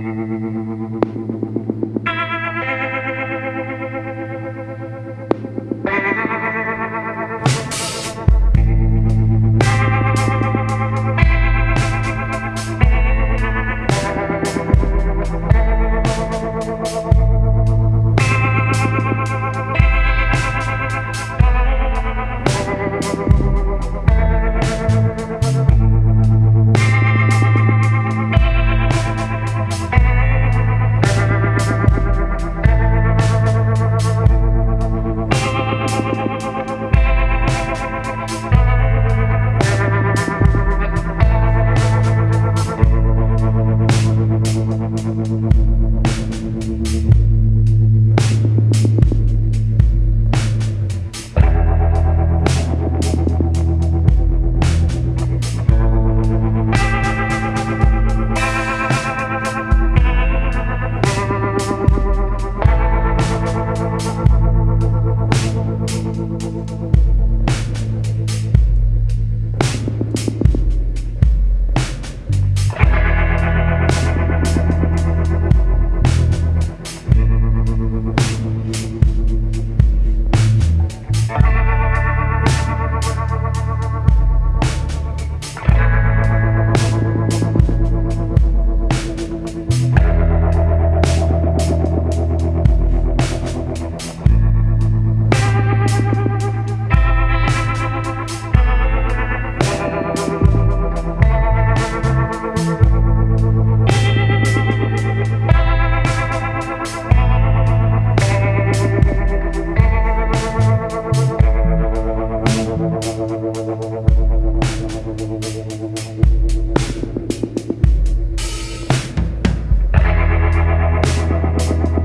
Thank you. We'll be right back.